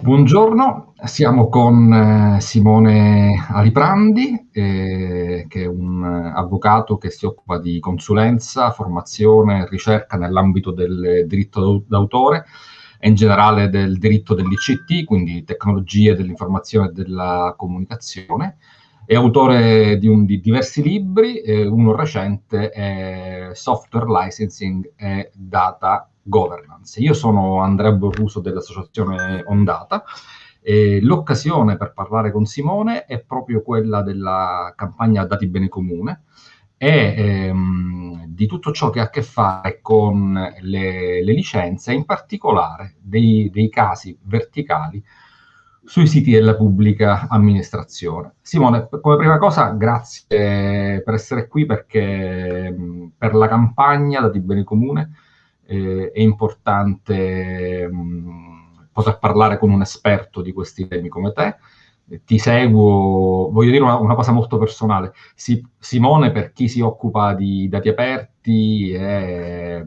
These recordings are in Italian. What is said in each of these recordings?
Buongiorno, siamo con eh, Simone Aliprandi, eh, che è un avvocato che si occupa di consulenza, formazione e ricerca nell'ambito del diritto d'autore e in generale del diritto dell'ICT, quindi tecnologie dell'informazione e della comunicazione. È autore di, un, di diversi libri, eh, uno recente è Software Licensing e Data governance. Io sono Andrea Borruso dell'associazione Ondata e l'occasione per parlare con Simone è proprio quella della campagna Dati Bene Comune e ehm, di tutto ciò che ha a che fare con le, le licenze, in particolare dei, dei casi verticali sui siti della pubblica amministrazione. Simone, come prima cosa, grazie per essere qui perché per la campagna Dati Bene Comune eh, è importante mh, mm, poter parlare con un esperto di questi temi come te. Ti seguo, voglio dire una, una cosa molto personale. Si, Simone, per chi si occupa di dati aperti, è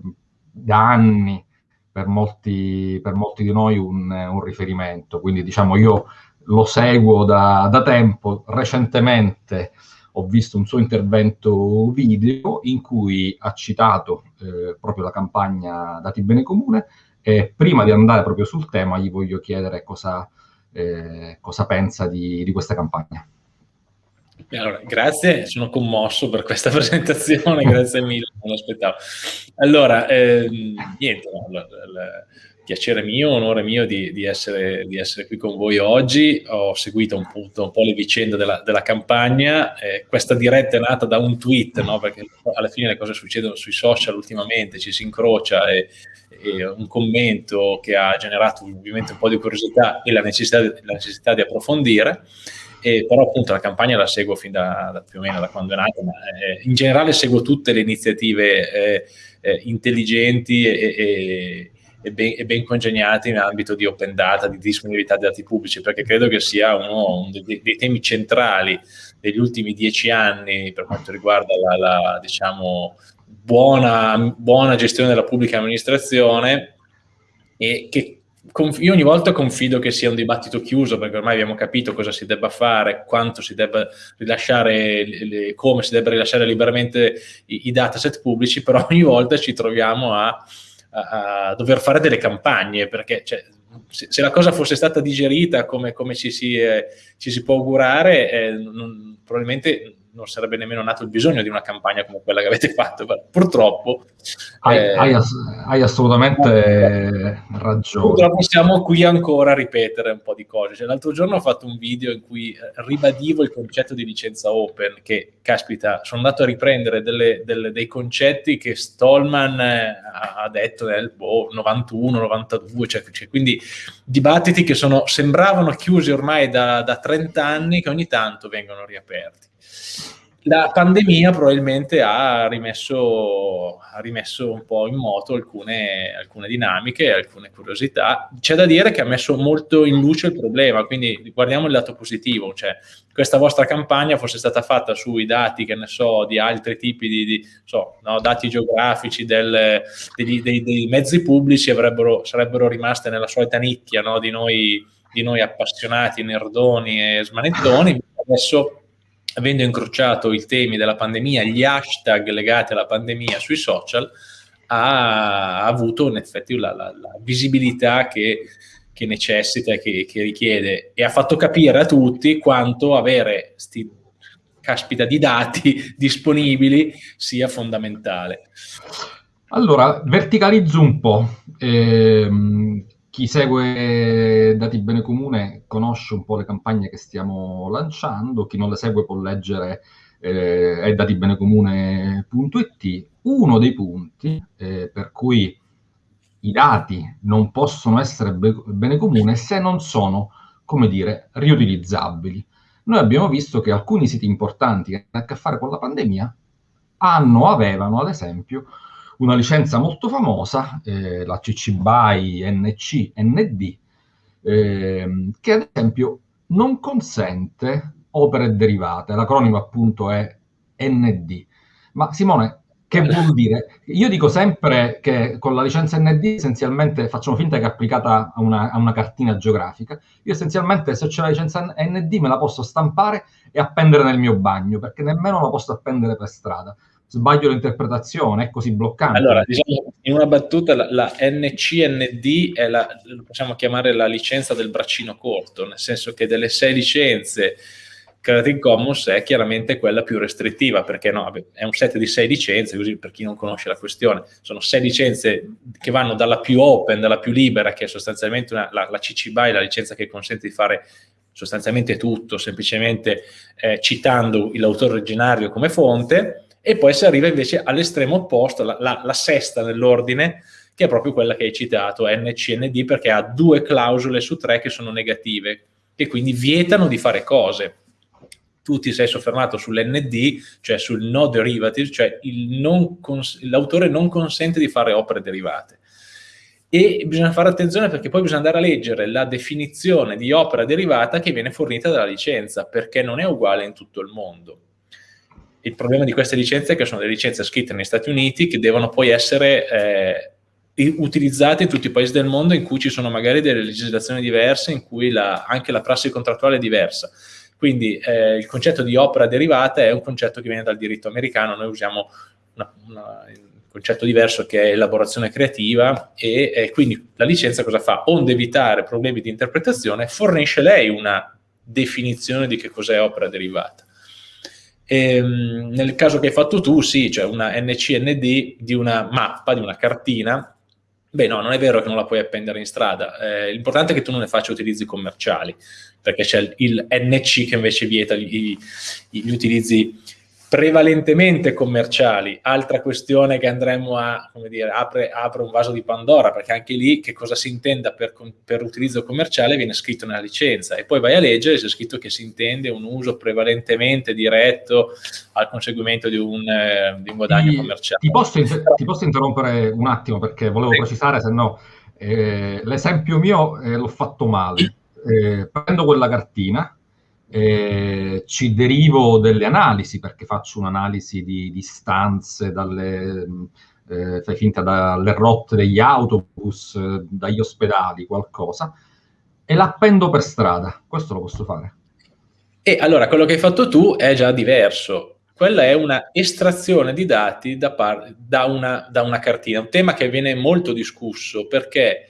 da anni per molti, per molti di noi un, un, riferimento. Quindi, diciamo, io lo seguo da, da tempo. Recentemente ho visto un suo intervento video in cui ha citato eh, proprio la campagna Dati Bene Comune e prima di andare proprio sul tema gli voglio chiedere cosa, eh, cosa pensa di, di questa campagna. Allora, grazie, sono commosso per questa presentazione, grazie mille, non l'aspettavo. Allora, eh, niente, no, la, la, piacere mio, onore mio di, di, essere, di, essere, qui con voi oggi. Ho seguito un, punto, un po' le vicende della, della campagna. Eh, questa diretta è nata da un tweet, no? perché alla fine le cose succedono sui social ultimamente, ci si incrocia e, e un commento che ha generato ovviamente un po' di curiosità e la necessità, la necessità di approfondire. E però appunto la campagna la seguo fin da, da più o meno da quando è nata, ma eh, in generale seguo tutte le iniziative eh, eh intelligenti e, e, e ben, e ben congegnati in ambito di open data, di disponibilità dei dati pubblici, perché credo che sia uno, uno dei, dei, temi centrali degli ultimi dieci anni per quanto riguarda la, la diciamo, buona, buona gestione della pubblica amministrazione e che io ogni volta confido che sia un dibattito chiuso perché ormai abbiamo capito cosa si debba fare, quanto si debba rilasciare, come si debba rilasciare liberamente i, i dataset pubblici, però ogni volta ci troviamo a a, dover fare delle campagne, perché cioè, se, se, la cosa fosse stata digerita come, come ci, si, eh, ci, si, può augurare, eh, non, probabilmente non sarebbe nemmeno nato il bisogno di una campagna come quella che avete fatto. Purtroppo... Hai, eh, hai, ass hai assolutamente eh, ragione. Purtroppo siamo qui ancora a ripetere un po' di cose. Cioè, l'altro giorno ho fatto un video in cui eh, ribadivo il concetto di licenza open, che, caspita, sono andato a riprendere delle, delle, dei concetti che Stallman eh, ha detto nel boh, 91, 92, cioè, cioè, quindi dibattiti che sono, sembravano chiusi ormai da, da 30 anni, che ogni tanto vengono riaperti la pandemia probabilmente ha rimesso, ha rimesso, un po' in moto alcune, alcune dinamiche, alcune curiosità. C'è da dire che ha messo molto in luce il problema, quindi guardiamo il lato positivo, cioè questa vostra campagna fosse stata fatta sui dati, che ne so, di altri tipi di, di so, no, dati geografici del, degli, dei, dei, mezzi pubblici, sarebbero rimaste nella solita nicchia no, di, noi, di noi appassionati, nerdoni e smanettoni. Adesso avendo incrociato i temi della pandemia, gli hashtag legati alla pandemia sui social, ha avuto in effetti la, la, la visibilità che, che necessita e che, che, richiede e ha fatto capire a tutti quanto avere sti caspita di dati disponibili sia fondamentale. Allora, verticalizzo un po'. Ehm, chi segue Dati Bene Comune conosce un po' le campagne che stiamo lanciando, chi non le segue può leggere eh, è. Uno dei punti eh, per cui i dati non possono essere be- bene comune se non sono, come dire, riutilizzabili. Noi abbiamo visto che alcuni siti importanti che hanno a che fare con la pandemia hanno, avevano ad esempio una licenza molto famosa, eh, la CC BY NC ND, eh, che ad esempio non consente opere derivate, l'acronimo appunto è ND. Ma Simone, Che vuol dire? Io dico sempre che con la licenza ND essenzialmente facciamo finta che è applicata a una, a una cartina geografica. Io essenzialmente se c'è la licenza ND me la posso stampare e appendere nel mio bagno, perché nemmeno la posso appendere per strada. Sbaglio l'interpretazione, è così bloccante. Allora, diciamo, in una battuta la, la NCND è la, possiamo chiamare la licenza del braccino corto, nel senso che delle sei licenze Creative Commons è chiaramente quella più restrittiva, perché no, è un set di sei licenze, così per chi non conosce la questione, sono sei licenze che vanno dalla più open, dalla più libera, che è sostanzialmente una, la, la CC BY, la licenza che consente di fare sostanzialmente tutto, semplicemente eh, citando l'autore originario come fonte, e poi si arriva invece all'estremo opposto, la, la, la sesta nell'ordine, che è proprio quella che hai citato, NCND, perché ha due clausole su tre che sono negative, che quindi vietano di fare cose tu ti sei soffermato sull'ND, cioè sul no derivative, cioè l'autore non consente di fare opere derivate. E bisogna fare attenzione perché poi bisogna andare a leggere la definizione di opera derivata che viene fornita dalla licenza, perché non è uguale in tutto il mondo. Il problema di queste licenze è che sono delle licenze scritte negli Stati Uniti che devono poi essere eh, utilizzate in tutti i paesi del mondo in cui ci sono magari delle legislazioni diverse, in cui la, anche la prassi contrattuale è diversa. Quindi eh, il concetto di opera derivata è un concetto che viene dal diritto americano, noi usiamo una, una, un concetto diverso che è elaborazione creativa e, e quindi la licenza cosa fa? Onde evitare problemi di interpretazione, fornisce lei una definizione di che cos'è opera derivata. E, ehm, nel caso che hai fatto tu, sì, cioè una NCND di una mappa, di una cartina, Beh, no, non è vero che non la puoi appendere in strada. Eh, l'importante è che tu non ne faccia utilizzi commerciali, perché c'è il, NC che invece vieta gli, gli utilizzi prevalentemente commerciali. Altra questione che andremo a, come dire, apre, apre un vaso di Pandora, perché anche lì che cosa si intenda per, per, utilizzo commerciale viene scritto nella licenza e poi vai a leggere c'è scritto che si intende un uso prevalentemente diretto al conseguimento di un, eh, di un guadagno ti, commerciale. Ti posso, ti posso, interrompere un attimo perché volevo sì. precisare, se no eh, l'esempio mio eh, l'ho fatto male. Eh, prendo quella cartina, eh, ci derivo delle analisi perché faccio un'analisi di distanze dalle, eh, fai finta dalle rotte degli autobus, dagli ospedali, qualcosa, e l'appendo per strada. Questo lo posso fare. E allora quello che hai fatto tu è già diverso. Quella è una estrazione di dati da, da, una, da una cartina, un tema che viene molto discusso perché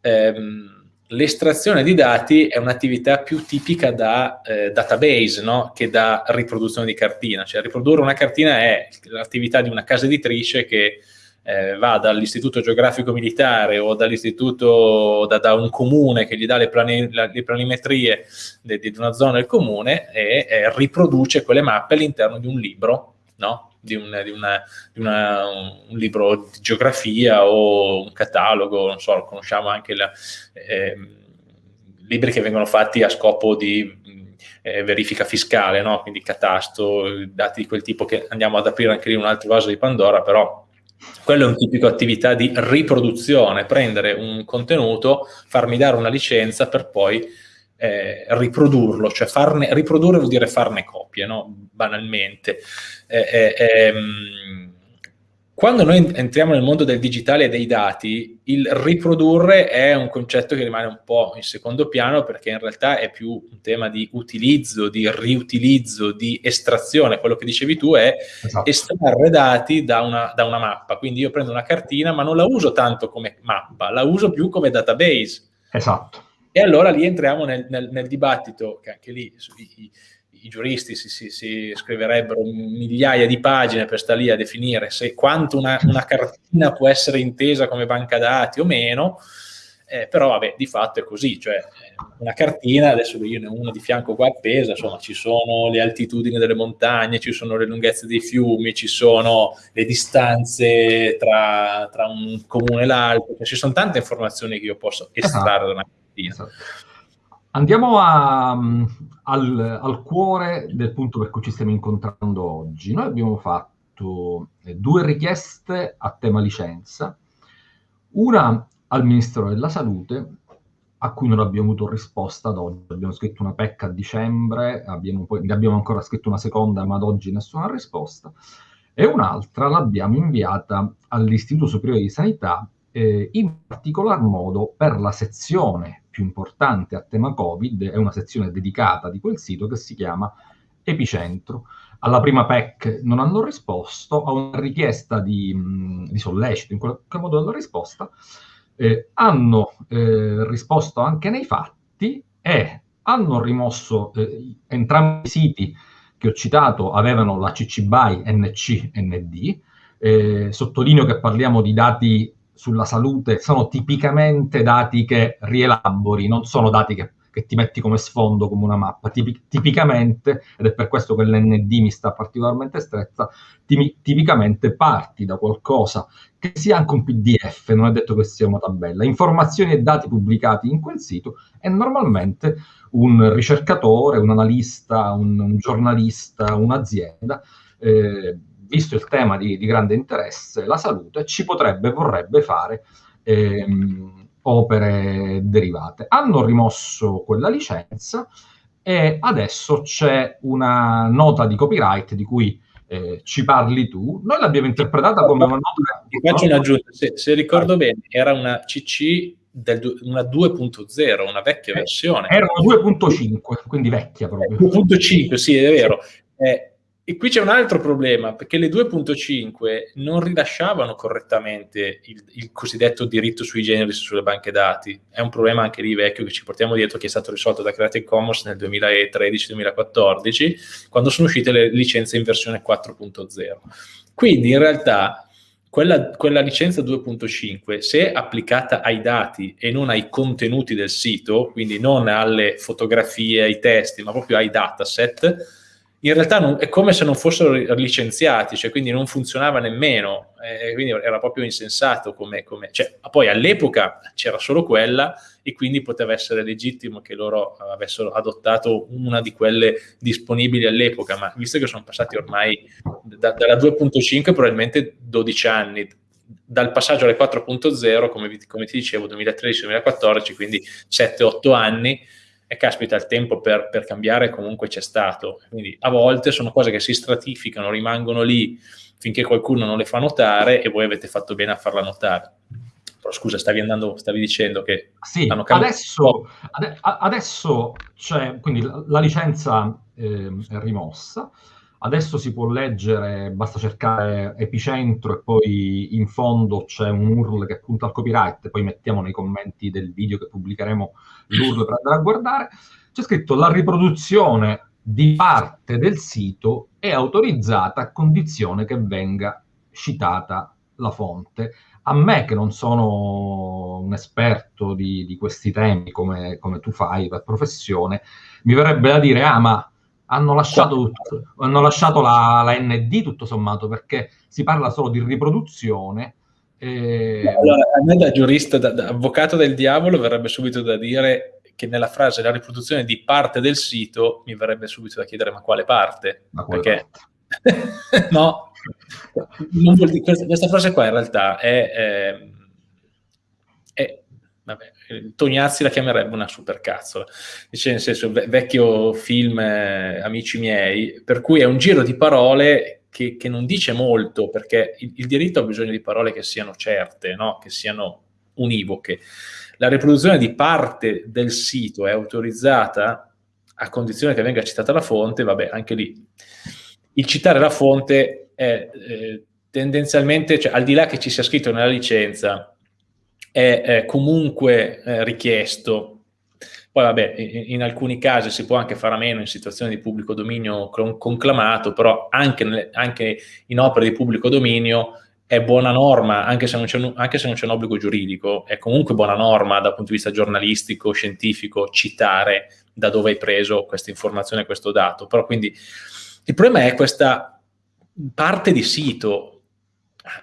ehm, l'estrazione di dati è un'attività più tipica da eh, database no? che da riproduzione di cartina. Cioè riprodurre una cartina è l'attività di una casa editrice che eh, va dall'istituto geografico militare o dall'istituto, da, da, un comune che gli dà le, plani, la, le planimetrie di, una zona del comune e eh, riproduce quelle mappe all'interno di un libro, no? Di, un, di, una, di una, un libro di geografia o un catalogo, non so, conosciamo anche la, eh, libri che vengono fatti a scopo di eh, verifica fiscale, no? quindi catasto, dati di quel tipo che andiamo ad aprire anche lì un altro vaso di Pandora, però quello è un tipico attività di riproduzione, prendere un contenuto, farmi dare una licenza per poi eh, riprodurlo, cioè farne, riprodurre vuol dire farne copie, no? banalmente. Eh, eh, ehm, quando noi entriamo nel mondo del digitale e dei dati, il riprodurre è un concetto che rimane un po' in secondo piano perché in realtà è più un tema di utilizzo, di riutilizzo, di estrazione. Quello che dicevi tu è esatto. estrarre dati da una, da una mappa. Quindi io prendo una cartina ma non la uso tanto come mappa, la uso più come database. Esatto. E allora lì entriamo nel, nel, nel dibattito, che anche lì i, i giuristi si, si, si, scriverebbero migliaia di pagine per stare lì a definire se quanto una, una cartina può essere intesa come banca dati o meno, eh, però vabbè, di fatto è così, cioè eh, una cartina, adesso io ne ho una di fianco qua appesa, insomma ci sono le altitudini delle montagne, ci sono le lunghezze dei fiumi, ci sono le distanze tra, tra un comune e l'altro, cioè, ci sono tante informazioni che io posso estrarre da una cartina. Esatto. Andiamo a, al, al, cuore del punto per cui ci stiamo incontrando oggi. Noi abbiamo fatto eh, due richieste a tema licenza, una al Ministero della Salute, a cui non abbiamo avuto risposta ad oggi. Abbiamo scritto una PEC a dicembre, abbiamo poi, ne abbiamo ancora scritto una seconda, ma ad oggi nessuna risposta. e un'altra l'abbiamo inviata all'Istituto Superiore di Sanità, eh, in particolar modo per la sezione più importante a tema Covid, è una sezione dedicata di quel sito che si chiama Epicentro. Alla prima PEC non hanno risposto, a una richiesta di, di sollecito, in qualche modo hanno risposta, eh, hanno eh, risposto anche nei fatti e hanno rimosso eh, entrambi i siti che ho citato avevano la CC BY NC ND. Eh, sottolineo che parliamo di dati sulla salute, sono tipicamente dati che rielabori, non sono dati che, che ti metti come sfondo, come una mappa. Tipi, tipicamente, ed è per questo che l'ND mi sta particolarmente stretta, tipi, tipicamente parti da qualcosa che sia anche un PDF, non è detto che sia una tabella, informazioni e dati pubblicati in quel sito e normalmente un ricercatore, un analista, un, un giornalista, un'azienda, eh, visto il tema di, di, grande interesse, la salute, ci potrebbe, vorrebbe fare ehm, opere derivate. Hanno rimosso quella licenza e adesso c'è una nota di copyright di cui eh, ci parli tu. Noi l'abbiamo interpretata come una nota... Ti faccio un'aggiunta, se, se ricordo bene, era una CC del, una 2.0, una vecchia eh, versione. Era una 2.5, quindi vecchia proprio. 2.5, sì, è vero. Eh, e qui c'è un altro problema, perché le 2.5 non rilasciavano correttamente il, il, cosiddetto diritto sui generi sulle banche dati. È un problema anche lì vecchio che ci portiamo dietro, che è stato risolto da Creative Commons nel 2013-2014, quando sono uscite le licenze in versione 4.0. Quindi in realtà quella, quella licenza 2.5, se applicata ai dati e non ai contenuti del sito, quindi non alle fotografie, ai testi, ma proprio ai dataset, in realtà non, è come se non fossero licenziati, cioè quindi non funzionava nemmeno, eh, quindi era proprio insensato come, come cioè, poi all'epoca c'era solo quella e quindi poteva essere legittimo che loro avessero adottato una di quelle disponibili all'epoca, ma visto che sono passati ormai da, dalla 2.5 probabilmente 12 anni, dal passaggio alle 4.0, come, come ti dicevo, 2013-2014, quindi 7-8 anni, e caspita il tempo per, per, cambiare comunque c'è stato. Quindi a volte sono cose che si stratificano, rimangono lì finché qualcuno non le fa notare e voi avete fatto bene a farla notare. Però scusa, stavi, andando, stavi dicendo che sì, hanno cambiato. Adesso, adesso c'è, quindi la, la licenza eh, è rimossa, Adesso si può leggere, basta cercare epicentro e poi in fondo c'è un URL che punta al copyright, poi mettiamo nei commenti del video che pubblicheremo l'URL per andare a guardare. C'è scritto la riproduzione di parte del sito è autorizzata a condizione che venga citata la fonte. A me, che non sono un esperto di, di questi temi come, come tu fai per professione, mi verrebbe da dire, ah, ma hanno lasciato, hanno lasciato la, la, ND tutto sommato perché si parla solo di riproduzione. E... Allora, a me da giurista, da, da, avvocato del diavolo, verrebbe subito da dire che nella frase la riproduzione di parte del sito mi verrebbe subito da chiedere ma quale parte? Ma perché parte? no, dire, questa, questa, frase qua in realtà è, è, è vabbè, Tognazzi la chiamerebbe una supercazzola, dice nel senso vecchio film eh, Amici miei, per cui è un giro di parole che, che non dice molto, perché il, il, diritto ha bisogno di parole che siano certe, no? che siano univoche. La riproduzione di parte del sito è autorizzata a condizione che venga citata la fonte, vabbè, anche lì. Il citare la fonte è eh, tendenzialmente, cioè, al di là che ci sia scritto nella licenza, è, comunque eh, richiesto. Poi vabbè, in, alcuni casi si può anche fare a meno in situazioni di pubblico dominio conclamato, però anche, nelle, anche in opere di pubblico dominio è buona norma, anche se, non c'è un, un obbligo giuridico, è comunque buona norma dal punto di vista giornalistico, scientifico, citare da dove hai preso questa informazione, questo dato. Però quindi il problema è questa parte di sito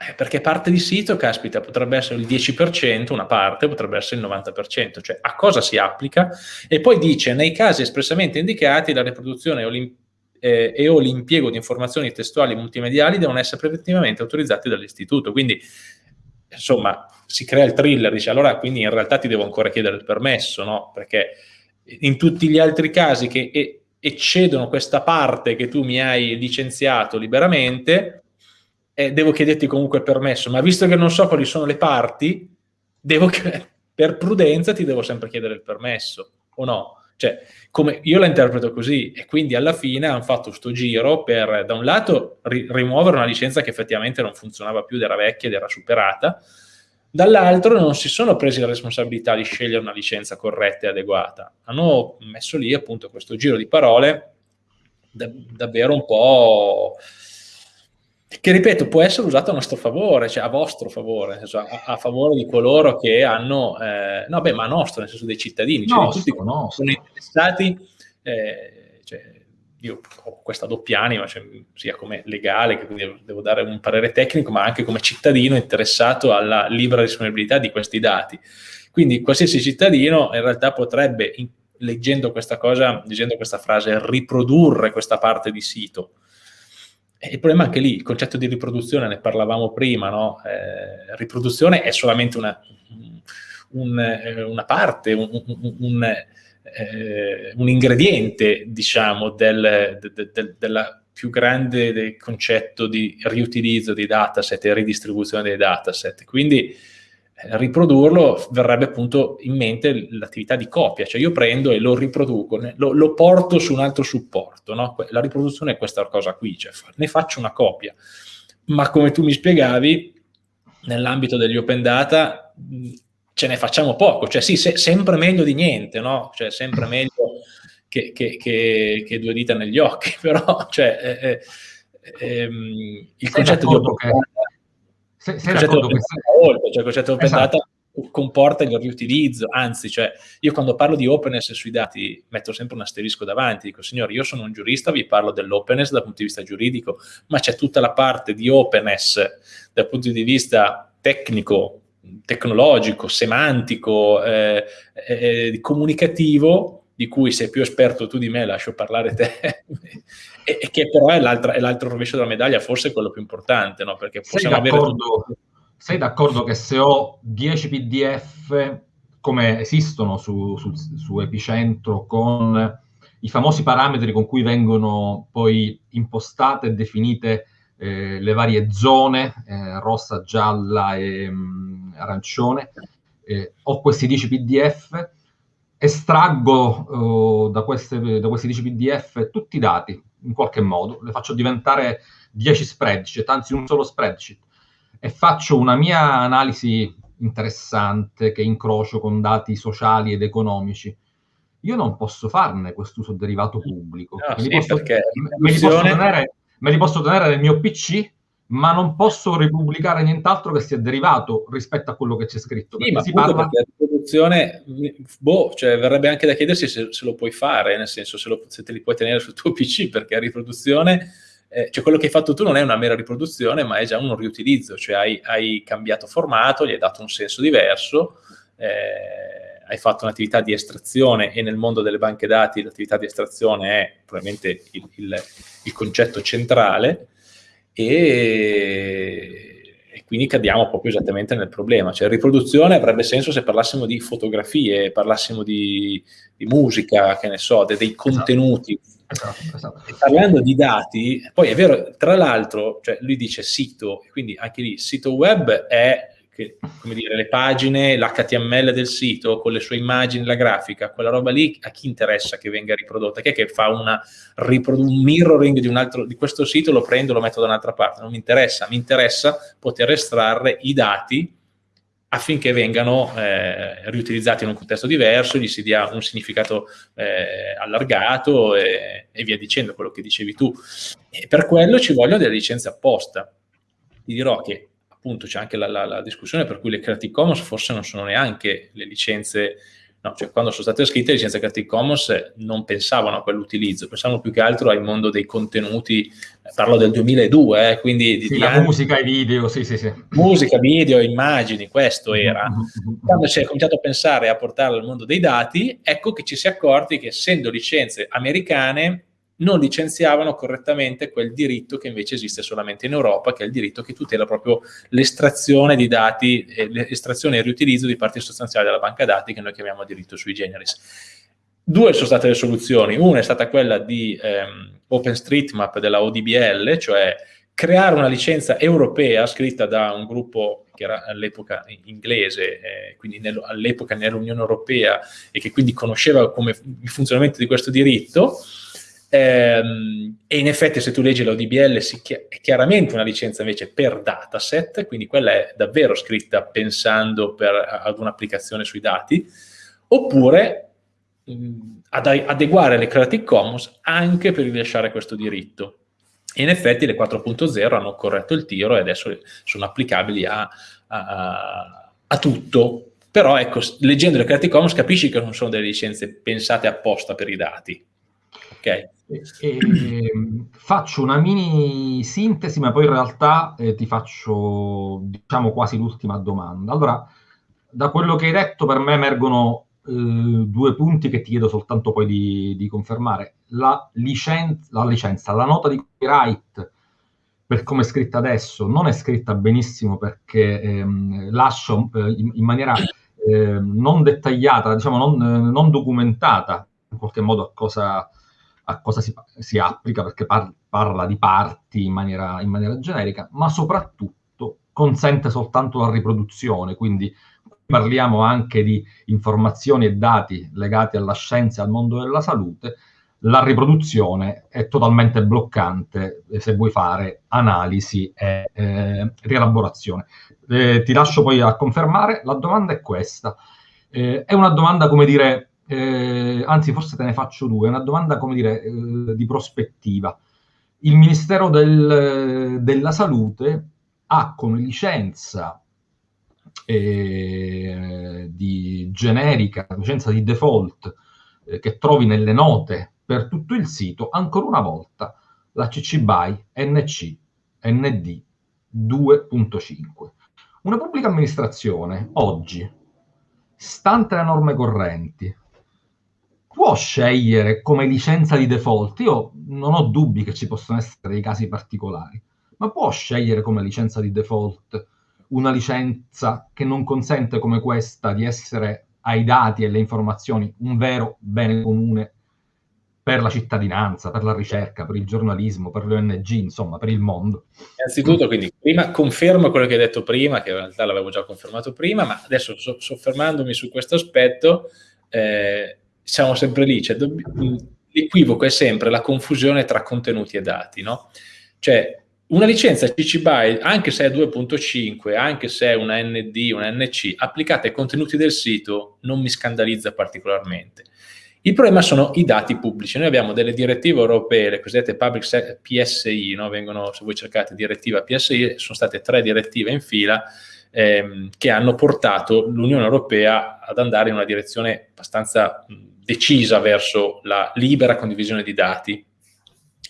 eh, perché parte di sito, caspita, potrebbe essere il 10%, una parte potrebbe essere il 90%, cioè a cosa si applica? E poi dice, nei casi espressamente indicati, la riproduzione eh, e o l'impiego di informazioni testuali multimediali devono essere preventivamente autorizzati dall'istituto. Quindi, insomma, si crea il thriller, dice, allora quindi in realtà ti devo ancora chiedere il permesso, no? Perché in tutti gli altri casi che eccedono questa parte che tu mi hai licenziato liberamente, eh, devo chiederti comunque il permesso, ma visto che non so quali sono le parti, devo, per prudenza ti devo sempre chiedere il permesso, o no? Cioè, come, io la interpreto così e quindi alla fine hanno fatto questo giro per, da un lato, ri- rimuovere una licenza che effettivamente non funzionava più era vecchia ed era superata, dall'altro non si sono presi la responsabilità di scegliere una licenza corretta e adeguata. Hanno messo lì appunto questo giro di parole da- davvero un po' che ripeto può essere usato a nostro favore, cioè a vostro favore, a, a favore di coloro che hanno, eh, no beh, ma a nostro, nel senso dei cittadini, cioè nostro, tutti nostro. sono interessati, eh, cioè, io ho questa doppia anima, cioè, sia come legale, che quindi devo dare un parere tecnico, ma anche come cittadino interessato alla libera disponibilità di questi dati. Quindi qualsiasi cittadino in realtà potrebbe, in, leggendo questa cosa, leggendo questa frase, riprodurre questa parte di sito il problema è anche lì, il concetto di riproduzione, ne parlavamo prima, no? eh, riproduzione è solamente una, un, eh, una parte, un, un, eh, un, ingrediente, diciamo, del, de, de, della più grande concetto di riutilizzo dei dataset e ridistribuzione dei dataset. Quindi riprodurlo verrebbe appunto in mente l'attività di copia, cioè io prendo e lo riproduco, lo, lo porto su un altro supporto, no? la riproduzione è questa cosa qui, cioè ne faccio una copia, ma come tu mi spiegavi, nell'ambito degli open data ce ne facciamo poco, cioè sì, se, sempre meglio di niente, no? cioè sempre meglio che, che, che, che due dita negli occhi, però cioè, eh, eh, ehm, il concetto di open data sei, sei d'accordo che... Oltre, cioè il concetto open esatto. data comporta il riutilizzo, anzi, cioè, io quando parlo di openness sui dati metto sempre un asterisco davanti, dico signori, io sono un giurista, vi parlo dell'openness dal punto di vista giuridico, ma c'è tutta la parte di openness dal punto di vista tecnico, tecnologico, semantico, eh, eh, comunicativo, di cui sei più esperto tu di me, lascio parlare te, e, che però è, è, l'altro rovescio della medaglia, forse quello più importante, no? Perché possiamo sei d'accordo, avere... sei d'accordo che se ho 10 PDF come esistono su, su, su Epicentro con i famosi parametri con cui vengono poi impostate e definite eh, le varie zone, eh, rossa, gialla e mh, mm, arancione, eh, ho questi 10 PDF, estraggo uh, da, queste, da, questi 10 PDF tutti i dati in qualche modo, le faccio diventare 10 spreadsheet, anzi un solo spreadsheet, e faccio una mia analisi interessante che incrocio con dati sociali ed economici. Io non posso farne quest'uso derivato pubblico. No, me, li sì, posso, me, li tenere, me li posso tenere nel mio PC ma non posso ripubblicare nient'altro che sia derivato rispetto a quello che c'è scritto. Sì, ma si parla... perché la riproduzione, boh, cioè verrebbe anche da chiedersi se, se lo puoi fare, nel senso se, lo, se, te li puoi tenere sul tuo PC, perché la riproduzione, eh, cioè quello che hai fatto tu non è una mera riproduzione, ma è già un riutilizzo, cioè hai, hai cambiato formato, gli hai dato un senso diverso, eh, hai fatto un'attività di estrazione e nel mondo delle banche dati l'attività di estrazione è probabilmente il, il, il concetto centrale, e, quindi cadiamo proprio esattamente nel problema. Cioè, riproduzione avrebbe senso se parlassimo di fotografie, parlassimo di, di musica, che ne so, de, dei esatto. contenuti. Esatto, esatto. Parlando di dati, poi è vero, tra l'altro, cioè lui dice sito, quindi anche lì sito web è che, come dire, le pagine, l'HTML del sito con le sue immagini, la grafica, quella roba lì, a chi interessa che venga riprodotta? Chi è che fa una, un mirroring di, un altro, di questo sito, lo prendo lo metto da un'altra parte? Non mi interessa, mi interessa poter estrarre i dati affinché vengano eh, riutilizzati in un contesto diverso, gli si dia un significato eh, allargato e, e, via dicendo, quello che dicevi tu. E per quello ci vogliono delle licenze apposta. Ti dirò che appunto c'è anche la, la, la, discussione per cui le Creative Commons forse non sono neanche le licenze, no, cioè quando sono state scritte le licenze Creative Commons non pensavano a quell'utilizzo, pensavano più che altro al mondo dei contenuti, parlo del 2002, eh, quindi di, sì, di la anni, musica e video, sì, sì, sì. Musica, video, immagini, questo mm-hmm, era. Mm-hmm. Quando si è cominciato a pensare a portarlo al mondo dei dati, ecco che ci si è accorti che essendo licenze americane non licenziavano correttamente quel diritto che invece esiste solamente in Europa, che è il diritto che tutela proprio l'estrazione di dati, l'estrazione e il riutilizzo di parti sostanziali della banca dati che noi chiamiamo diritto sui generis. Due sono state le soluzioni, una è stata quella di ehm, OpenStreetMap della ODBL, cioè creare una licenza europea scritta da un gruppo che era all'epoca inglese, eh, quindi all'epoca nell'Unione Europea e che quindi conosceva come il funzionamento di questo diritto, ehm, e in effetti se tu leggi l'ODBL è chiaramente una licenza invece per dataset, quindi quella è davvero scritta pensando per, ad un'applicazione sui dati, oppure ad adeguare le Creative Commons anche per rilasciare questo diritto. E in effetti le 4.0 hanno corretto il tiro e adesso sono applicabili a, a, a tutto. Però ecco, leggendo le Creative Commons capisci che non sono delle licenze pensate apposta per i dati. Ok? E, faccio una mini sintesi, ma poi in realtà eh, ti faccio, diciamo, quasi l'ultima domanda. Allora, da quello che hai detto, per me emergono eh, due punti che ti chiedo soltanto poi di, di confermare. La licenza, la licenza, la nota di copyright, per come è scritta adesso, non è scritta benissimo perché ehm, lascia eh, in, in, maniera eh, non dettagliata, diciamo non, non, documentata in qualche modo a cosa, a cosa si, si, applica, perché par, parla di parti in maniera, in maniera generica, ma soprattutto consente soltanto la riproduzione, quindi parliamo anche di informazioni e dati legati alla scienza e al mondo della salute, la riproduzione è totalmente bloccante se vuoi fare analisi e eh, rielaborazione. Eh, ti lascio poi a confermare, la domanda è questa. Eh, è una domanda, come dire, eh, anzi forse te ne faccio due, una domanda, come dire, eh, di prospettiva. Il Ministero del, della Salute ha come licenza eh, di generica, licenza di default eh, che trovi nelle note per tutto il sito, ancora una volta la CC BY NC ND 2.5. Una pubblica amministrazione oggi, stante le norme correnti, può scegliere come licenza di default, io non ho dubbi che ci possono essere dei casi particolari, ma può scegliere come licenza di default una licenza che non consente come questa di essere ai dati e alle informazioni un vero bene comune per la cittadinanza, per la ricerca, per il giornalismo, per le ONG, insomma, per il mondo. Innanzitutto, quindi, prima confermo quello che hai detto prima, che in realtà l'avevo già confermato prima, ma adesso so, soffermandomi su questo aspetto, eh, siamo sempre lì, cioè, l'equivoco è sempre la confusione tra contenuti e dati, no? Cioè, una licenza CC BY, anche se è 2.5, anche se è una ND, una NC, applicata ai contenuti del sito, non mi scandalizza particolarmente. Il problema sono i dati pubblici. Noi abbiamo delle direttive europee, le cosiddette public PSI, no? vengono, se voi cercate direttiva PSI, sono state tre direttive in fila ehm, che hanno portato l'Unione Europea ad andare in una direzione abbastanza decisa verso la libera condivisione di dati,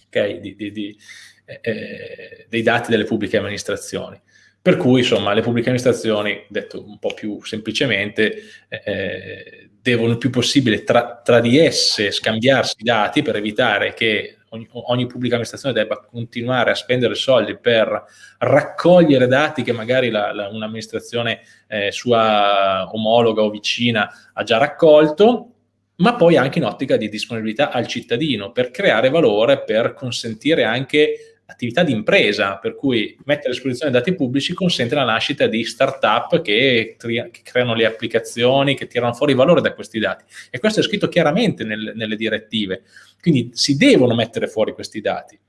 okay? di, di, di eh, eh, dei dati delle pubbliche amministrazioni. Per cui, insomma, le pubbliche amministrazioni, detto un po' più semplicemente, eh, devono il più possibile tra, tra, di esse scambiarsi i dati per evitare che ogni, ogni, pubblica amministrazione debba continuare a spendere soldi per raccogliere dati che magari un'amministrazione eh, sua omologa o vicina ha già raccolto ma poi anche in ottica di disponibilità al cittadino per creare valore, per consentire anche attività di impresa, per cui mettere a disposizione dati pubblici consente la nascita di start-up che, che, creano le applicazioni, che tirano fuori valore da questi dati. E questo è scritto chiaramente nel, nelle direttive. Quindi si devono mettere fuori questi dati.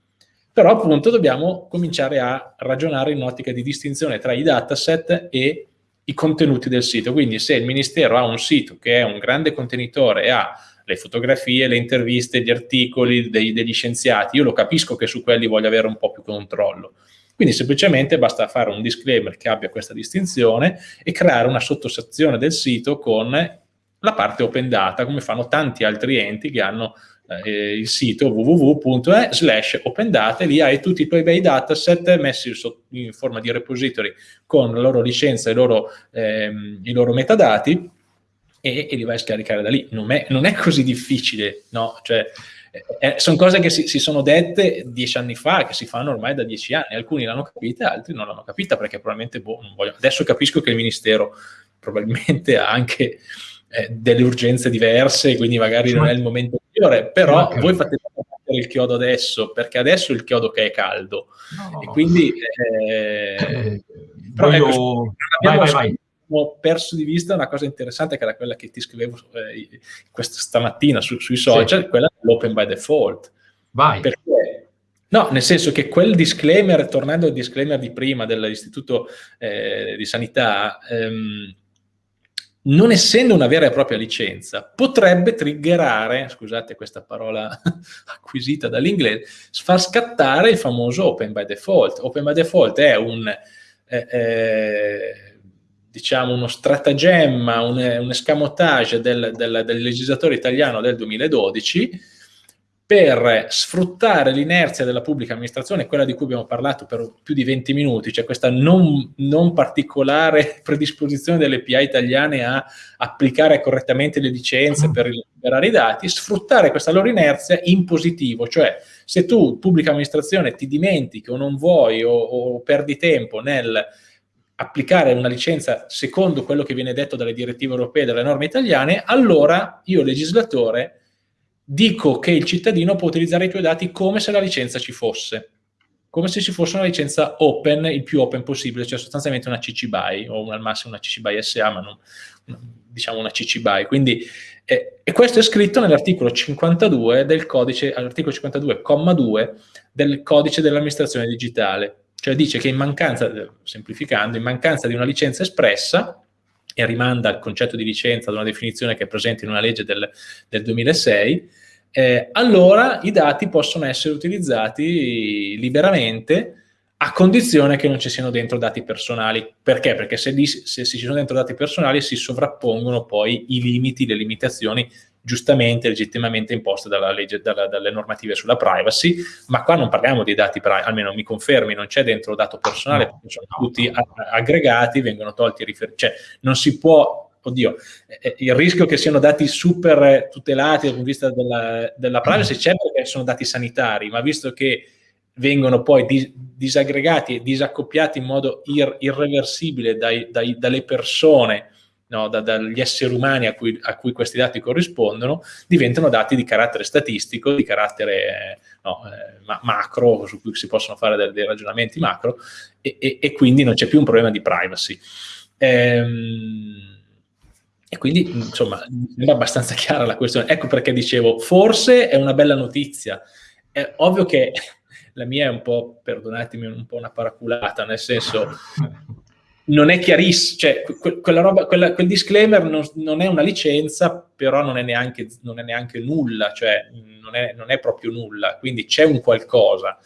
Però appunto dobbiamo cominciare a ragionare in un'ottica di distinzione tra i dataset e i contenuti del sito. Quindi se il Ministero ha un sito che è un grande contenitore e ha le fotografie, le interviste, gli articoli dei, degli scienziati, io lo capisco che su quelli voglio avere un po' più controllo. Quindi semplicemente basta fare un disclaimer che abbia questa distinzione e creare una sottosezione del sito con la parte open data, come fanno tanti altri enti che hanno eh, il sito www.e slash open data lì hai tutti i tuoi bei dataset messi in forma di repository con la loro licenza e ehm, i loro metadati e, e, li vai a scaricare da lì. Non è, non è così difficile, no? Cioè, eh, eh sono cose che si, si, sono dette dieci anni fa, che si fanno ormai da dieci anni. Alcuni l'hanno capita, altri non l'hanno capita perché probabilmente, boh, adesso capisco che il Ministero probabilmente ha anche eh, delle urgenze diverse, quindi magari non è il momento migliore, però voi fate il chiodo adesso, perché adesso è il chiodo che è caldo. No, e quindi... Eh, eh, però voglio... ecco, vai, vai, vai ho perso di vista una cosa interessante che era quella che ti scrivevo eh, questa, stamattina su, sui social, sì. quella dell'open by default. Vai. Perché, no, nel senso che quel disclaimer, tornando al disclaimer di prima dell'Istituto eh, di Sanità, ehm, non essendo una vera e propria licenza, potrebbe triggerare, scusate questa parola acquisita dall'inglese, far scattare il famoso open by default. Open by default è un... Eh, eh, diciamo, uno stratagemma, un, un escamotage del, del, del, legislatore italiano del 2012 per sfruttare l'inerzia della pubblica amministrazione, quella di cui abbiamo parlato per più di 20 minuti, cioè questa non, non particolare predisposizione delle PA italiane a applicare correttamente le licenze per liberare i dati, sfruttare questa loro inerzia in positivo, cioè se tu, pubblica amministrazione, ti dimentichi o non vuoi o, o perdi tempo nel applicare una licenza secondo quello che viene detto dalle direttive europee e dalle norme italiane, allora io legislatore dico che il cittadino può utilizzare i tuoi dati come se la licenza ci fosse, come se ci fosse una licenza open, il più open possibile, cioè sostanzialmente una CC BY o al massimo una CC BY SA, ma non, diciamo una CC BY. Quindi, eh, e questo è scritto nell'articolo 52 del codice, all'articolo 52,2 del codice dell'amministrazione digitale cioè dice che in mancanza, semplificando, in mancanza di una licenza espressa, e rimanda al concetto di licenza ad una definizione che è presente in una legge del, del 2006, eh, allora i dati possono essere utilizzati liberamente a condizione che non ci siano dentro dati personali. Perché? Perché se, se ci sono dentro dati personali si sovrappongono poi i limiti, le limitazioni giustamente, legittimamente imposte dalla legge, dalla, dalle normative sulla privacy, ma qua non parliamo di dati almeno mi confermi, non c'è dentro dato personale, perché sono tutti aggregati, vengono tolti cioè non si può, oddio, eh, eh, il rischio che siano dati super tutelati dal punto di vista della, della privacy c'è perché sono dati sanitari, ma visto che vengono poi dis disaggregati e disaccoppiati in modo ir irreversibile dai, dai, dalle persone no, da, dagli esseri umani a cui, a cui, questi dati corrispondono, diventano dati di carattere statistico, di carattere no, eh, ma macro, su cui si possono fare dei, dei ragionamenti macro, e, e, e, quindi non c'è più un problema di privacy. Ehm, e quindi, insomma, è abbastanza chiara la questione. Ecco perché dicevo, forse è una bella notizia. È ovvio che la mia è un po', perdonatemi, un po' una paraculata, nel senso non è chiarissimo, cioè que quella roba, quella, quel disclaimer non, non, è una licenza, però non è neanche, non è neanche nulla, cioè non è, non è, proprio nulla, quindi c'è un qualcosa.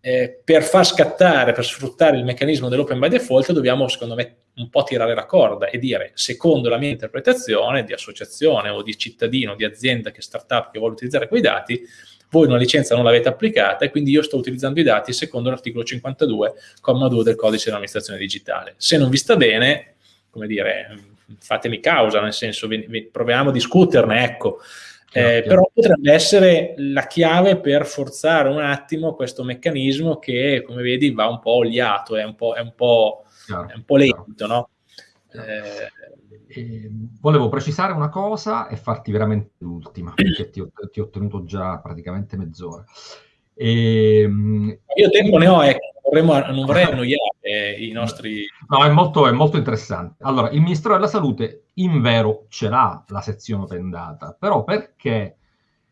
Eh, per far scattare, per sfruttare il meccanismo dell'open by default dobbiamo secondo me un po' tirare la corda e dire secondo la mia interpretazione di associazione o di cittadino, di azienda che startup che vuole utilizzare quei dati, voi una licenza non l'avete applicata e quindi io sto utilizzando i dati secondo l'articolo 52,2 del codice dell'amministrazione digitale. Se non vi sta bene, come dire, fatemi causa, nel senso, vi, vi, proviamo a discuterne, ecco. Eh, però potrebbe essere la chiave per forzare un attimo questo meccanismo che, come vedi, va un po' oliato, è un po', è un po', è un po lento, no? Eh, eh, volevo precisare una cosa e farti veramente l'ultima, perché ti ho, ti ho, tenuto già praticamente mezz'ora. E, ehm, Io tempo ne ho, ecco, vorremmo, non vorrei annoiare i nostri... No, è molto, è molto interessante. Allora, il Ministero della Salute in vero ce l'ha la sezione open data, però perché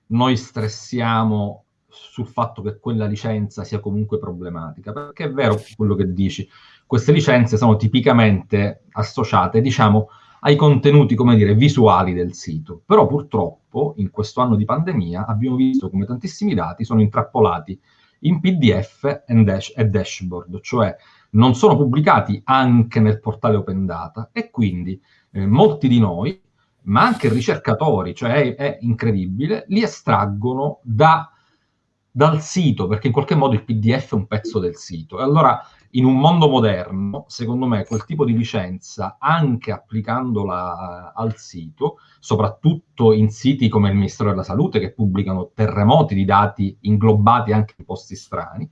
noi stressiamo sul fatto che quella licenza sia comunque problematica? Perché è vero quello che dici, queste licenze sono tipicamente associate, diciamo, ai contenuti, come dire, visuali del sito. Però purtroppo in questo anno di pandemia abbiamo visto come tantissimi dati sono intrappolati in PDF e dashboard, cioè non sono pubblicati anche nel portale Open Data e quindi eh, molti di noi, ma anche ricercatori, cioè è, è incredibile, li estraggono da, dal sito, perché in qualche modo il PDF è un pezzo del sito. E allora in un mondo moderno, secondo me, quel tipo di licenza, anche applicandola al sito, soprattutto in siti come il Ministero della Salute, che pubblicano terremoti di dati inglobati anche in posti strani,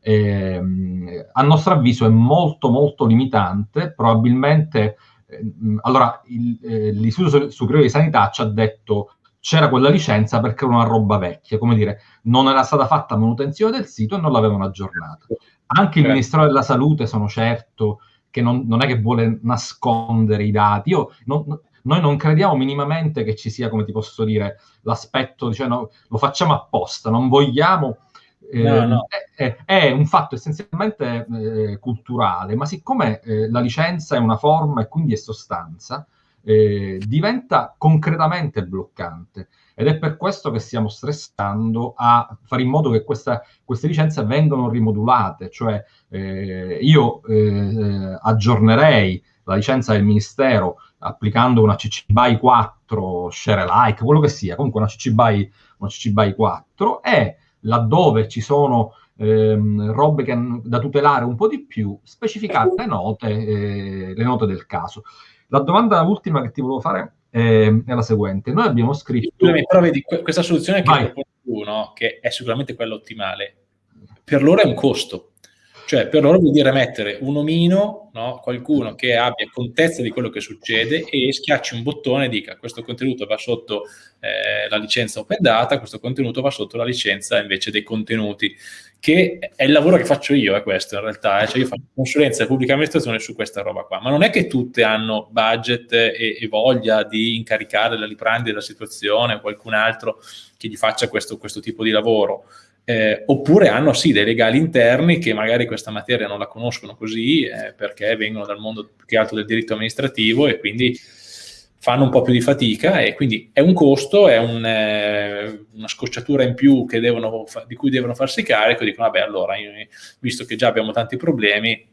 ehm, a nostro avviso è molto, molto limitante. Probabilmente, ehm, allora, il, eh, l'Istituto Superiore di Sanità ci ha detto c'era quella licenza perché era una roba vecchia, come dire, non era stata fatta manutenzione del sito e non l'avevano aggiornata. Anche il Ministero della Salute sono certo che non, non è che vuole nascondere i dati. Io non, noi non crediamo minimamente che ci sia, come ti posso dire, l'aspetto, cioè, no, lo facciamo apposta, non vogliamo... Eh, no, no. È, è, un fatto essenzialmente eh, culturale, ma siccome eh, la licenza è una forma e quindi è sostanza, eh, diventa concretamente bloccante. Ed è per questo che stiamo stressando a fare in modo che questa, queste licenze vengano rimodulate, cioè eh, io eh, aggiornerei la licenza del Ministero applicando una CC BY 4, share alike, quello che sia, comunque una CC BY, una CC BY 4 e laddove ci sono ehm, robe che, da tutelare un po' di più, specificare le note, eh, le note del caso. La domanda ultima che ti volevo fare è, è la seguente. Noi abbiamo scritto... Scusami, però vedi, questa soluzione che proponi tu, no? che è sicuramente quella ottimale, per loro è un costo. Cioè, per loro vuol dire mettere un omino, no? qualcuno che abbia contezza di quello che succede e schiacci un bottone e dica questo contenuto va sotto eh, la licenza open data, questo contenuto va sotto la licenza invece dei contenuti che è il lavoro che faccio io, è questo in realtà, eh? cioè io faccio consulenza e pubblica amministrazione su questa roba qua, ma non è che tutte hanno budget e, e voglia di incaricare la Liprandi della situazione o qualcun altro che gli faccia questo, questo tipo di lavoro, eh, oppure hanno sì dei legali interni che magari questa materia non la conoscono così eh, perché vengono dal mondo più che altro del diritto amministrativo e quindi fanno un po' più di fatica e quindi è un costo, è un, eh, una scocciatura in più devono, di cui devono farsi carico, dicono vabbè allora, io, visto che già abbiamo tanti problemi,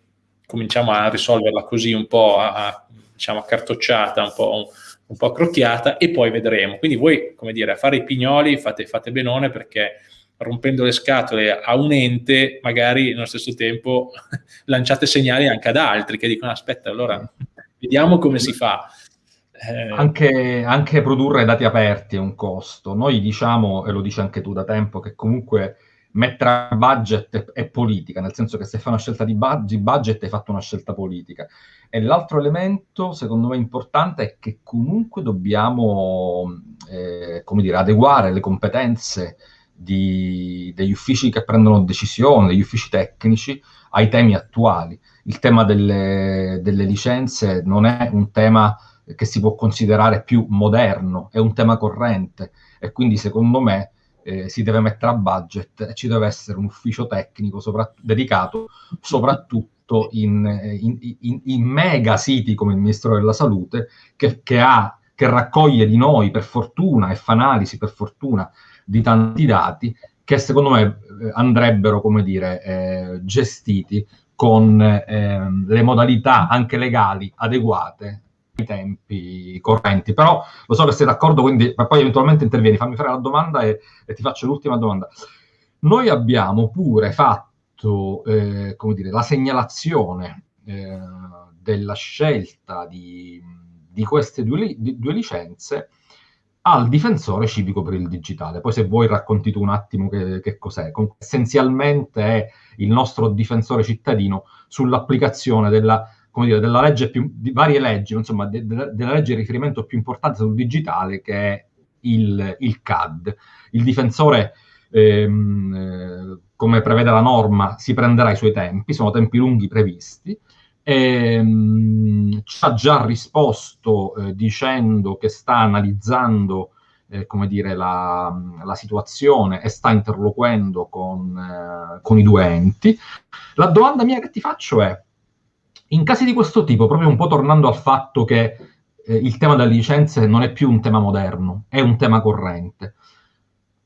cominciamo a risolverla così un po' a, a, diciamo, accartocciata, un po', un, un po' accrocchiata e poi vedremo. Quindi voi, come dire, a fare i pignoli fate, fate benone perché rompendo le scatole a un ente, magari nello stesso tempo lanciate segnali anche ad altri che dicono aspetta, allora vediamo come si fa. Eh... Anche, anche, produrre dati aperti è un costo. Noi diciamo, e lo dici anche tu da tempo, che comunque mettere budget è, politica, nel senso che se fai una scelta di budget, budget hai fatto una scelta politica. E l'altro elemento, secondo me, importante è che comunque dobbiamo, eh, come dire, adeguare le competenze di, degli uffici che prendono decisioni, degli uffici tecnici, ai temi attuali. Il tema delle, delle licenze non è un tema che si può considerare più moderno, è un tema corrente e quindi secondo me eh, si deve mettere a budget e ci deve essere un ufficio tecnico sopra- dedicato soprattutto in, in, in, in, mega siti come il Ministero della Salute che, che, ha, che raccoglie di noi per fortuna e fa analisi per fortuna di tanti dati che secondo me eh, andrebbero, come dire, eh, gestiti con eh, le modalità anche legali adeguate i tempi correnti. Però lo so che sei d'accordo, quindi poi eventualmente intervieni. Fammi fare la domanda e, e ti faccio l'ultima domanda. Noi abbiamo pure fatto, eh, come dire, la segnalazione eh, della scelta di, di queste due, di, due licenze al difensore civico per il digitale. Poi se vuoi racconti tu un attimo che, che cos'è. Con, essenzialmente è il nostro difensore cittadino sull'applicazione della dire, della legge più, di varie leggi, insomma, de, de, della legge di riferimento più importante sul digitale che è il, il CAD. Il difensore, ehm, eh, come prevede la norma, si prenderà i suoi tempi, sono tempi lunghi previsti, ehm, ci ha già risposto eh, dicendo che sta analizzando eh, come dire, la, la, situazione e sta interloquendo con, eh, con, i due enti. La domanda mia che ti faccio è, in casi di questo tipo, proprio un po' tornando al fatto che eh, il tema delle licenze non è più un tema moderno, è un tema corrente.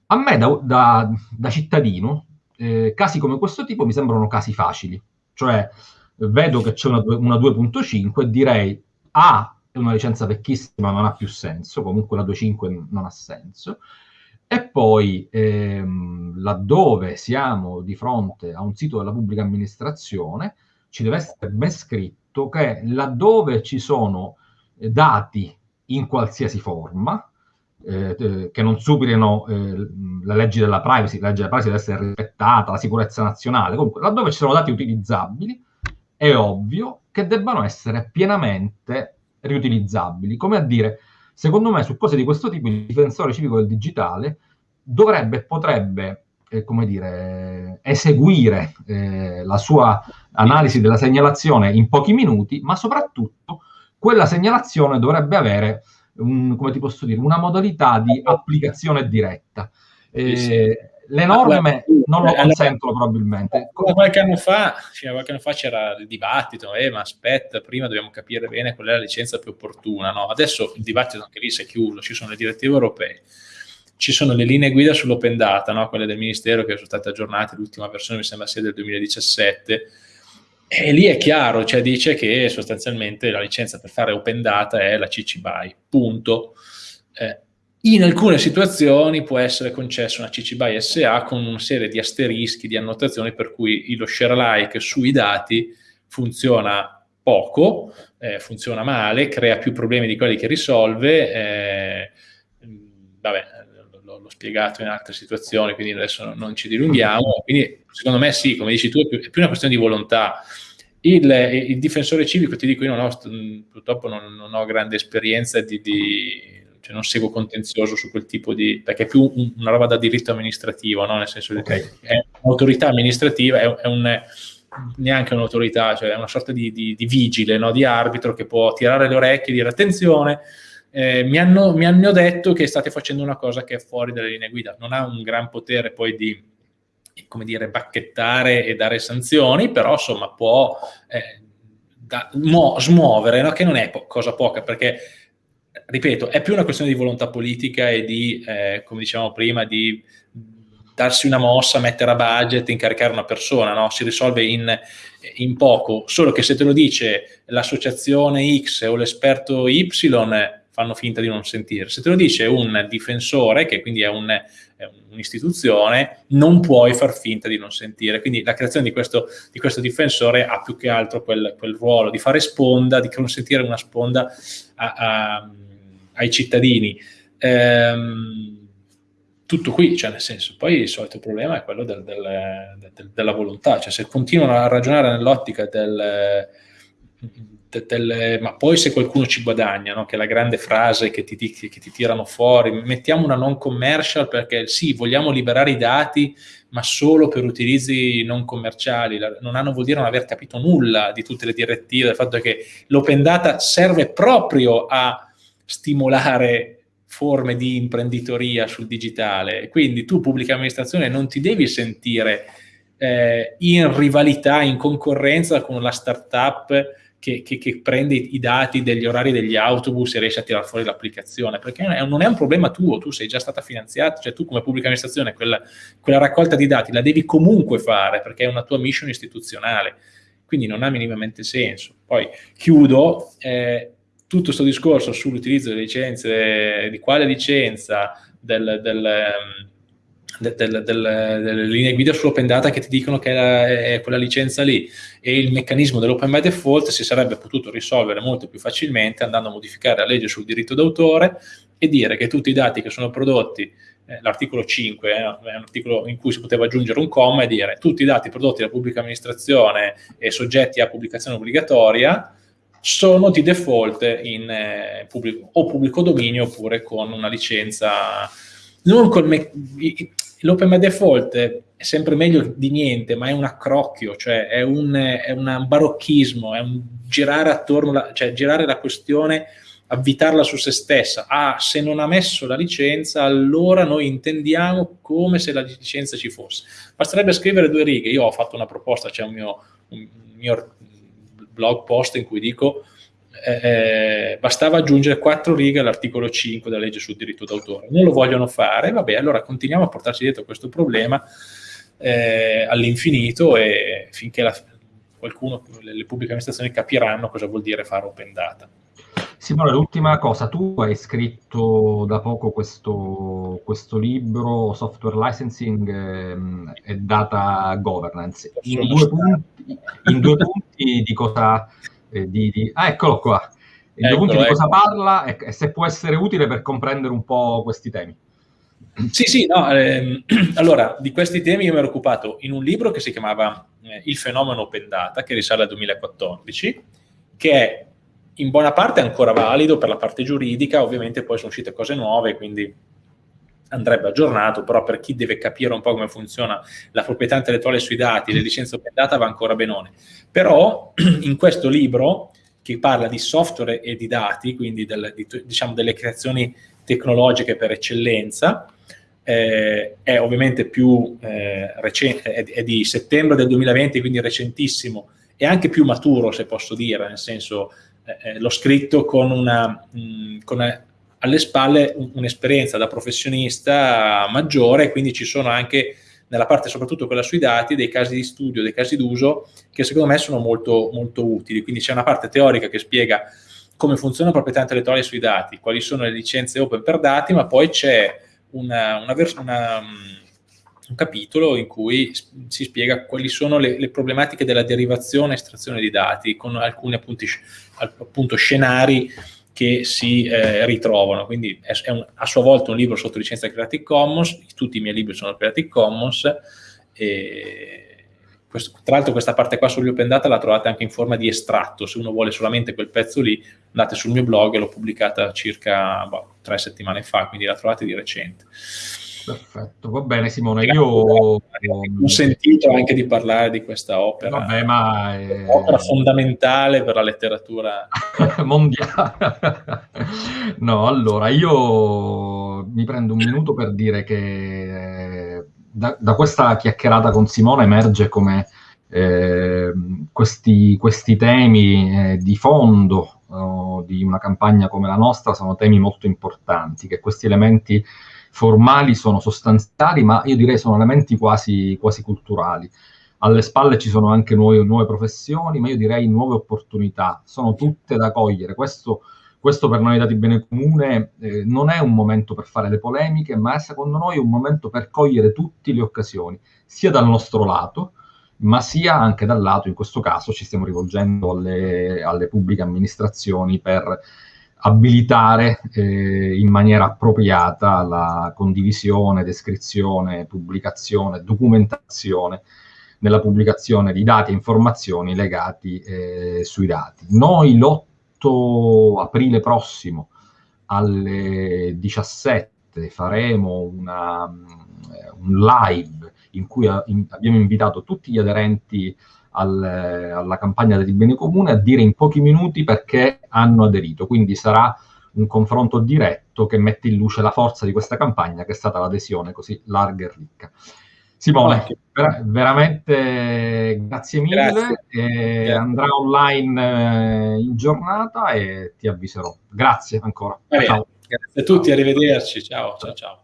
A me da, da, da cittadino, eh, casi come questo tipo mi sembrano casi facili, cioè vedo che c'è una, una 2.5 e direi A è una licenza vecchissima, non ha più senso, comunque la 2.5 non ha senso, e poi ehm, laddove siamo di fronte a un sito della pubblica amministrazione, ci deve essere ben scritto che laddove ci sono dati in qualsiasi forma, eh, eh, che non superino eh, le leggi della privacy, la legge della privacy deve essere rispettata, la sicurezza nazionale, comunque laddove ci sono dati utilizzabili, è ovvio che debbano essere pienamente riutilizzabili. Come a dire, Secondo me su cose di questo tipo il difensore civico del digitale dovrebbe, potrebbe, eh, come dire, eseguire eh, la sua analisi della segnalazione in pochi minuti, ma soprattutto quella segnalazione dovrebbe avere, un, come ti posso dire, una modalità di applicazione diretta. Eh, le norme non lo consentono allora, probabilmente. Qualche anno, fa, fino a qualche anno fa c'era il dibattito, eh, ma aspetta, prima dobbiamo capire bene qual è la licenza più opportuna. No? Adesso il dibattito anche lì si è chiuso, ci sono le direttive europee, ci sono le linee guida sull'open data, no? quelle del Ministero che sono state aggiornate, l'ultima versione mi sembra sia del 2017, e lì è chiaro, cioè dice che sostanzialmente la licenza per fare open data è la CC BY, punto. Eh, in alcune situazioni può essere concessa una CC BY SA con una serie di asterischi, di annotazioni per cui lo share alike sui dati funziona poco, eh, funziona male, crea più problemi di quelli che risolve. Eh, vabbè, l'ho spiegato in altre situazioni, quindi adesso non ci dilunghiamo. Quindi secondo me sì, come dici tu, è più, è più una questione di volontà. Il, il, difensore civico, ti dico, io non ho, purtroppo non, non ho grande esperienza di, di cioè non seguo contenzioso su quel tipo di, perché è più un, una roba da diritto amministrativo, no? nel senso okay. che è un'autorità amministrativa, è, è un, neanche un'autorità, cioè è una sorta di, di, di vigile, no? di arbitro che può tirare le orecchie e dire attenzione, eh, mi, hanno, mi, hanno, detto che state facendo una cosa che è fuori dalle linee guida, non ha un gran potere poi di, come dire, bacchettare e dare sanzioni, però insomma può eh, da, mo, smuovere, no? che non è po- cosa poca, perché ripeto, è più una questione di volontà politica e di, eh, come dicevamo prima, di darsi una mossa, mettere a budget, incaricare una persona, no? si risolve in, in, poco, solo che se te lo dice l'associazione X o l'esperto Y fanno finta di non sentire, se te lo dice un difensore, che quindi è, un, un'istituzione, non puoi far finta di non sentire, quindi la creazione di questo, di questo difensore ha più che altro quel, quel, ruolo di fare sponda, di consentire una sponda a, a ai cittadini. Ehm, tutto qui, cioè nel senso, poi il solito problema è quello del, del, del, della volontà, cioè se continuano a ragionare nell'ottica del, ma poi se qualcuno ci guadagna, no? che è la grande frase che ti, che ti tirano fuori, mettiamo una non commercial perché sì, vogliamo liberare i dati, ma solo per utilizzi non commerciali, non hanno vuol dire non aver capito nulla di tutte le direttive, del fatto che l'open data serve proprio a stimolare forme di imprenditoria sul digitale. Quindi tu, pubblica amministrazione, non ti devi sentire eh, in rivalità, in concorrenza con la startup che, che, che, prende i dati degli orari degli autobus e riesce a tirare fuori l'applicazione, perché non è un problema tuo, tu sei già stata finanziata, cioè tu come pubblica amministrazione quella, quella raccolta di dati la devi comunque fare perché è una tua mission istituzionale, quindi non ha minimamente senso. Poi chiudo, eh, tutto questo discorso sull'utilizzo delle licenze, di quale licenza, del, del, ehm, del, delle linee guida sull'open data che ti dicono che è, la, è, quella licenza lì. E il meccanismo dell'open by default si sarebbe potuto risolvere molto più facilmente andando a modificare la legge sul diritto d'autore e dire che tutti i dati che sono prodotti eh, l'articolo 5 eh, è un articolo in cui si poteva aggiungere un comma e dire tutti i dati prodotti da pubblica amministrazione e soggetti a pubblicazione obbligatoria sono di default in eh, pubblico, o pubblico dominio oppure con una licenza. L'open by default è sempre meglio di niente, ma è un accrocchio, cioè è un, è un barocchismo, è un girare attorno, la, cioè girare la questione, avvitarla su se stessa. Ah, se non ha messo la licenza, allora noi intendiamo come se la licenza ci fosse. Basterebbe scrivere due righe. Io ho fatto una proposta, c'è un mio, un mio blog post in cui dico eh, eh, bastava aggiungere quattro righe all'articolo 5 della legge sul diritto d'autore. Non lo vogliono fare, vabbè, allora continuiamo a portarci dietro questo problema eh, all'infinito e finché la, qualcuno, le, le pubbliche amministrazioni capiranno cosa vuol dire fare open data. Simone, l'ultima cosa, tu hai scritto da poco questo, questo libro Software Licensing ehm, e Data Governance. In due, punti, in due, punti, di cosa... Eh, di, di, ah, eccolo qua. In due punti di cosa parla e, e, se può essere utile per comprendere un po' questi temi. Sì, sì, no, ehm, allora, di questi temi io mi ero occupato in un libro che si chiamava eh, Il fenomeno open data, che risale al 2014, che è in buona parte è ancora valido per la parte giuridica, ovviamente poi sono uscite cose nuove, quindi andrebbe aggiornato, però per chi deve capire un po' come funziona la proprietà intellettuale sui dati, le licenze open data va ancora benone. Però in questo libro, che parla di software e di dati, quindi del, di, diciamo delle creazioni tecnologiche per eccellenza, eh, è ovviamente più eh, recente, è, è, di settembre del 2020, quindi recentissimo, e anche più maturo, se posso dire, nel senso eh, eh l'ho scritto con una, mh, mm, con una alle spalle un'esperienza da professionista maggiore, quindi ci sono anche nella parte soprattutto quella sui dati, dei casi di studio, dei casi d'uso che secondo me sono molto, molto utili. Quindi c'è una parte teorica che spiega come funziona la proprietà intellettuale sui dati, quali sono le licenze open per dati, ma poi c'è una, una, una, un capitolo in cui si spiega quali sono le, le problematiche della derivazione e estrazione di dati, con alcuni appunti, appunto scenari che si eh, ritrovano. Quindi è, è un, a sua volta un libro sotto licenza Creative Commons, tutti i miei libri sono Creative Commons, questo, tra l'altro questa parte qua sugli open data la trovate anche in forma di estratto, se uno vuole solamente quel pezzo lì, andate sul mio blog, l'ho pubblicata circa boh, tre settimane fa, quindi la trovate di recente. Perfetto, va bene Simone, io ho sentito anche di parlare di questa opera, Vabbè, ma è... opera fondamentale per la letteratura mondiale. no, allora io mi prendo un minuto per dire che eh, da, da questa chiacchierata con Simone emerge come eh, questi, questi, temi eh, di fondo oh, di una campagna come la nostra sono temi molto importanti, che questi elementi formali sono sostanziali, ma io direi sono elementi quasi, quasi culturali. Alle spalle ci sono anche nuove, nuove, professioni, ma io direi nuove opportunità, sono tutte da cogliere. Questo, questo per noi dati bene comune eh, non è un momento per fare le polemiche, ma è secondo noi un momento per cogliere tutte le occasioni, sia dal nostro lato, ma sia anche dal lato, in questo caso ci stiamo rivolgendo alle, alle pubbliche amministrazioni per abilitare eh, in maniera appropriata la condivisione, descrizione, pubblicazione, documentazione nella pubblicazione di dati e informazioni legati eh, sui dati. Noi l'8 aprile prossimo alle 17 faremo una, un live in cui in, abbiamo invitato tutti gli aderenti al, alla campagna del bene comune a dire in pochi minuti perché hanno aderito. Quindi sarà un confronto diretto che mette in luce la forza di questa campagna che è stata l'adesione così larga e ricca. Simone, ver- veramente grazie mille, grazie. andrà online eh, in giornata e ti avviserò. Grazie ancora. Grazie a tutti, arrivederci, ciao ciao ciao.